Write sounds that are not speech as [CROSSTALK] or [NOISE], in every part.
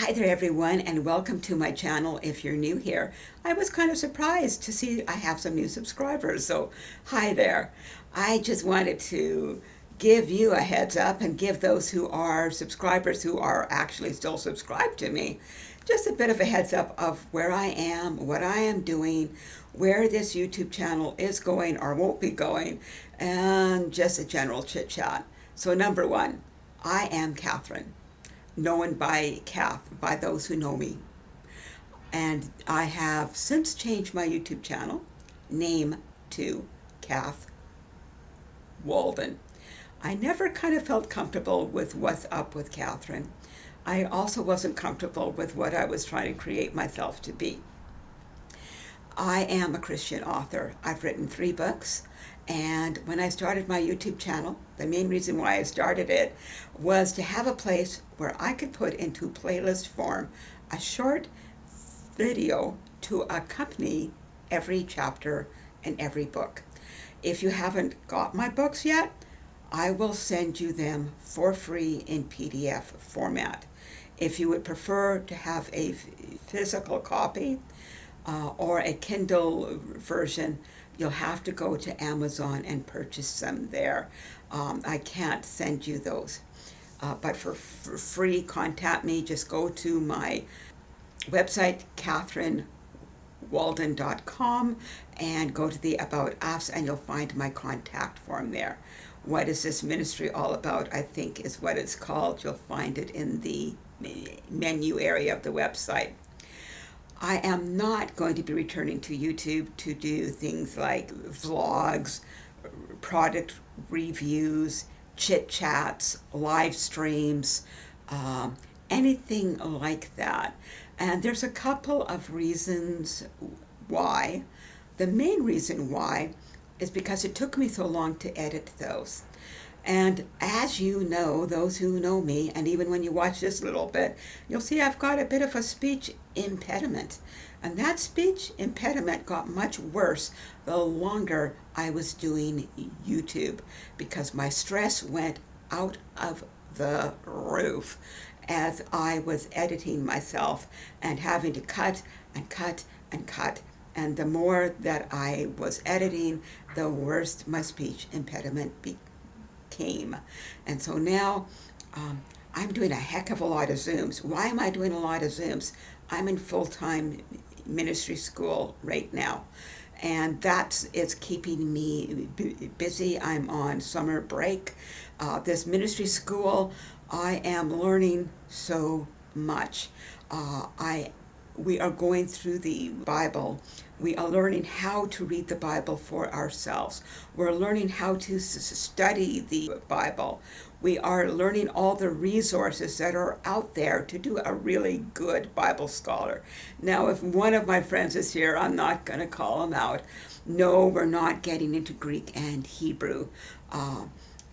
Hi there everyone and welcome to my channel if you're new here. I was kind of surprised to see I have some new subscribers, so hi there. I just wanted to give you a heads up and give those who are subscribers who are actually still subscribed to me just a bit of a heads up of where I am, what I am doing, where this YouTube channel is going or won't be going, and just a general chit chat. So number one, I am Catherine known by Kath, by those who know me. And I have since changed my YouTube channel name to Kath Walden. I never kind of felt comfortable with what's up with Catherine. I also wasn't comfortable with what I was trying to create myself to be. I am a Christian author. I've written three books. And when I started my YouTube channel, the main reason why I started it was to have a place where I could put into playlist form a short video to accompany every chapter and every book. If you haven't got my books yet, I will send you them for free in PDF format. If you would prefer to have a physical copy, uh, or a Kindle version, you'll have to go to Amazon and purchase them there. Um, I can't send you those. Uh, but for, for, free, contact me. Just go to my website, catherinewalden.com, and go to the About Us, and you'll find my contact form there. What is this ministry all about, I think is what it's called. You'll find it in the menu area of the website. I am not going to be returning to YouTube to do things like vlogs, product reviews, chit chats, live streams, um, anything like that. And there's a couple of reasons why. The main reason why is because it took me so long to edit those. And as you know, those who know me, and even when you watch this little bit, you'll see I've got a bit of a speech impediment. And that speech impediment got much worse the longer I was doing YouTube because my stress went out of the roof as I was editing myself and having to cut and cut and cut. And the more that I was editing, the worse my speech impediment became came. And so now um, I'm doing a heck of a lot of Zooms. Why am I doing a lot of Zooms? I'm in full-time ministry school right now. And that's it's keeping me busy. I'm on summer break. Uh, this ministry school, I am learning so much. Uh, I we are going through the Bible. We are learning how to read the Bible for ourselves. We're learning how to study the Bible. We are learning all the resources that are out there to do a really good Bible scholar. Now, if one of my friends is here, I'm not going to call him out. No, we're not getting into Greek and Hebrew. Uh,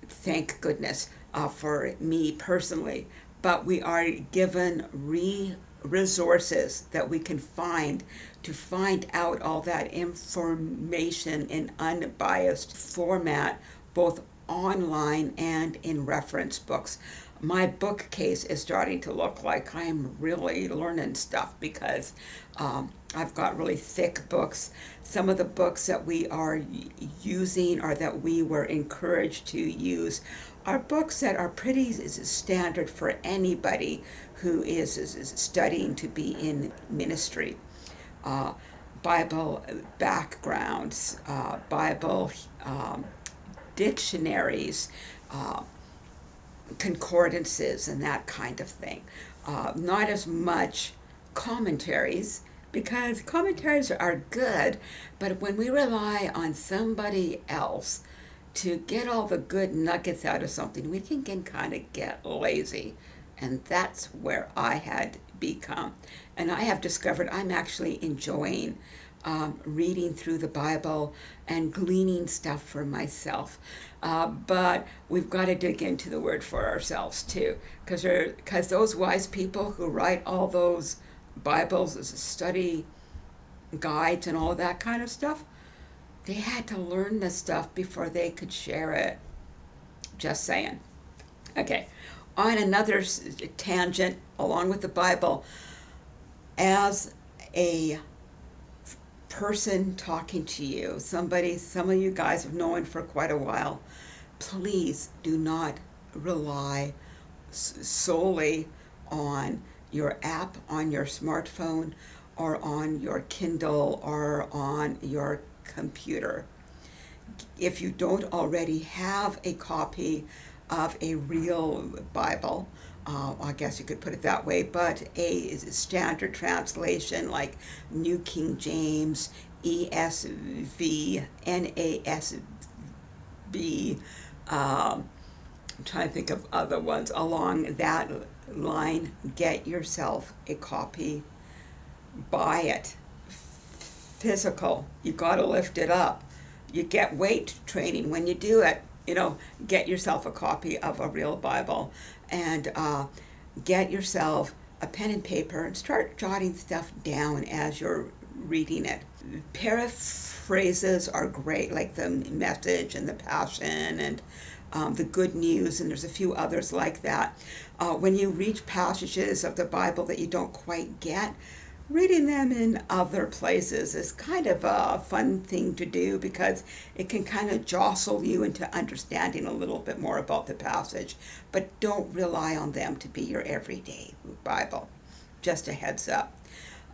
thank goodness uh, for me personally. But we are given re resources that we can find to find out all that information in unbiased format, both online and in reference books. My bookcase is starting to look like I'm really learning stuff because um, I've got really thick books. Some of the books that we are using or that we were encouraged to use are books that are pretty standard for anybody who is, is, is studying to be in ministry. Uh, Bible backgrounds, uh, Bible um, dictionaries, uh, concordances, and that kind of thing. Uh, not as much commentaries, because commentaries are good, but when we rely on somebody else to get all the good nuggets out of something, we can, can kind of get lazy. And that's where I had become. And I have discovered I'm actually enjoying um, reading through the Bible and gleaning stuff for myself. Uh, but we've got to dig into the Word for ourselves too, because because those wise people who write all those Bibles, as a study guides and all that kind of stuff, they had to learn the stuff before they could share it. Just saying. Okay, on another tangent, along with the Bible, as a person talking to you, somebody, some of you guys have known for quite a while, please do not rely solely on your app on your smartphone or on your Kindle or on your computer. If you don't already have a copy of a real Bible, uh, I guess you could put it that way, but a is a standard translation like New King James, ESV, NASB, um, I'm trying to think of other ones along that line. Get yourself a copy, buy it. Physical, you got to lift it up. You get weight training when you do it. You know, get yourself a copy of a real Bible and uh, get yourself a pen and paper and start jotting stuff down as you're reading it. Paraphrases are great, like the message and the passion and um, the good news, and there's a few others like that. Uh, when you reach passages of the Bible that you don't quite get, reading them in other places is kind of a fun thing to do because it can kind of jostle you into understanding a little bit more about the passage. But don't rely on them to be your everyday Bible. Just a heads up.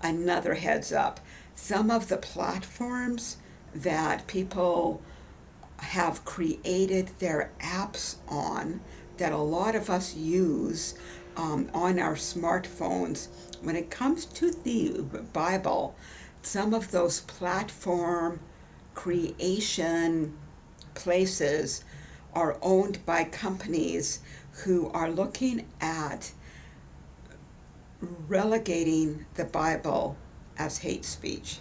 Another heads up. Some of the platforms that people have created their apps on that a lot of us use um, on our smartphones. When it comes to the Bible, some of those platform creation places are owned by companies who are looking at relegating the Bible as hate speech.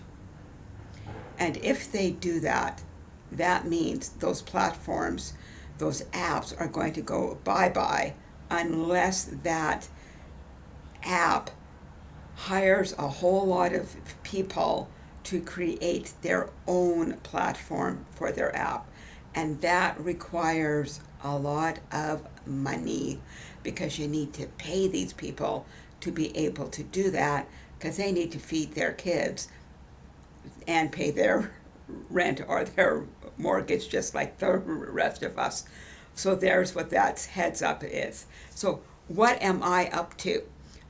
And if they do that, that means those platforms, those apps are going to go bye-bye unless that app hires a whole lot of people to create their own platform for their app. And that requires a lot of money because you need to pay these people to be able to do that because they need to feed their kids and pay their [LAUGHS] rent or their mortgage just like the [LAUGHS] rest of us. So there's what that heads up is. So what am I up to?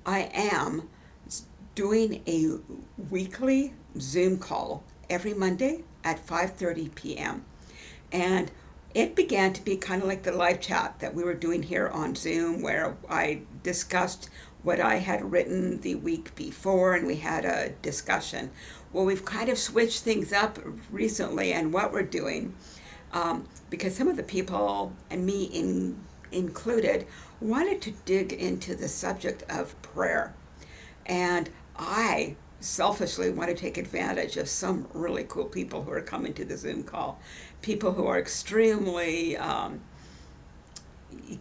I am doing a weekly Zoom call every Monday at 5.30 p.m. And it began to be kind of like the live chat that we were doing here on Zoom where I discussed what I had written the week before and we had a discussion. Well, we've kind of switched things up recently and what we're doing um, because some of the people, and me in, included, wanted to dig into the subject of prayer. And I selfishly want to take advantage of some really cool people who are coming to the Zoom call. People who are extremely um,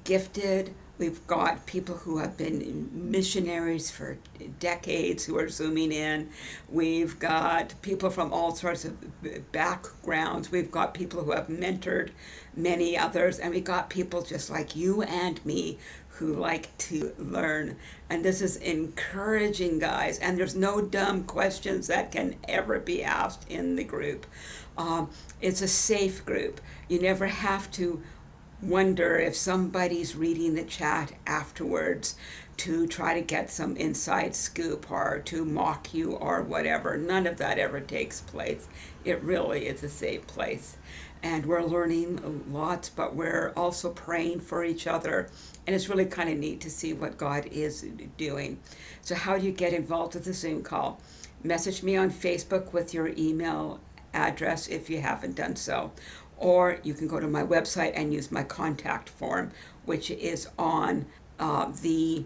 gifted, We've got people who have been missionaries for decades who are zooming in. We've got people from all sorts of backgrounds. We've got people who have mentored many others. And we've got people just like you and me who like to learn. And this is encouraging, guys. And there's no dumb questions that can ever be asked in the group. Um, it's a safe group. You never have to wonder if somebody's reading the chat afterwards to try to get some inside scoop or to mock you or whatever. None of that ever takes place. It really is a safe place. And we're learning lots, but we're also praying for each other. And it's really kind of neat to see what God is doing. So how do you get involved with the Zoom call? Message me on Facebook with your email address if you haven't done so or you can go to my website and use my contact form, which is on uh, the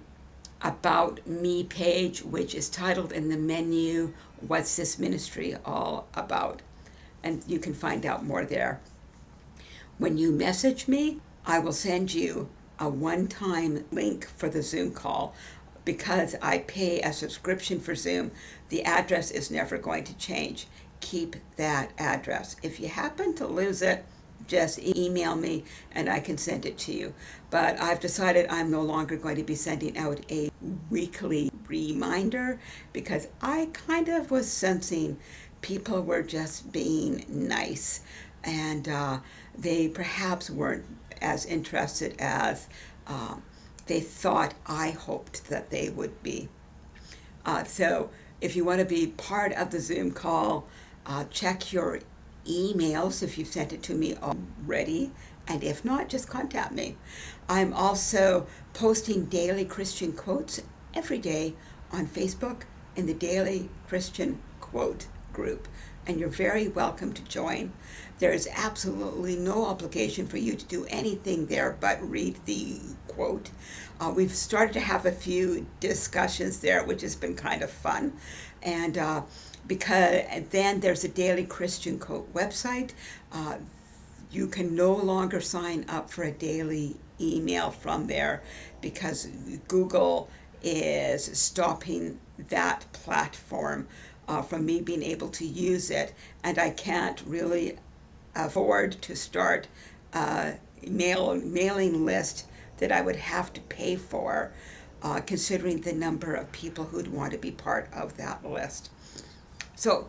About Me page, which is titled in the menu, What's This Ministry All About? And you can find out more there. When you message me, I will send you a one-time link for the Zoom call. Because I pay a subscription for Zoom, the address is never going to change keep that address. If you happen to lose it, just email me and I can send it to you. But I've decided I'm no longer going to be sending out a weekly reminder because I kind of was sensing people were just being nice and uh, they perhaps weren't as interested as uh, they thought I hoped that they would be. Uh, so if you want to be part of the Zoom call, uh, check your emails if you've sent it to me already. And if not, just contact me. I'm also posting daily Christian quotes every day on Facebook in the Daily Christian Quote group. And you're very welcome to join. There is absolutely no obligation for you to do anything there but read the quote. Uh, we've started to have a few discussions there, which has been kind of fun. And uh, because then there's a Daily Christian Quote website. Uh, you can no longer sign up for a daily email from there because Google is stopping that platform uh, from me being able to use it and I can't really afford to start a mail, mailing list that I would have to pay for uh, considering the number of people who'd want to be part of that list. So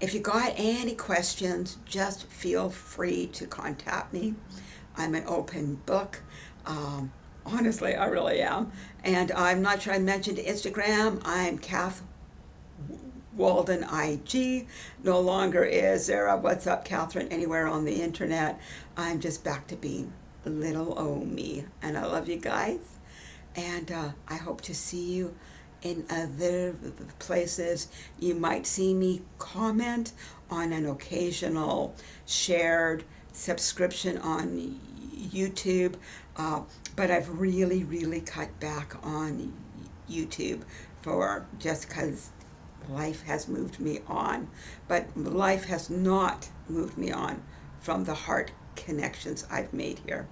if you got any questions, just feel free to contact me. I'm an open book. Um, honestly, I really am. And I'm not sure I mentioned Instagram. I'm Kath Walden IG. No longer is there a What's Up Catherine anywhere on the internet. I'm just back to being little o me. And I love you guys. And uh, I hope to see you in other places. You might see me comment on an occasional shared subscription on YouTube, uh, but I've really, really cut back on YouTube for just because life has moved me on. But life has not moved me on from the heart connections I've made here.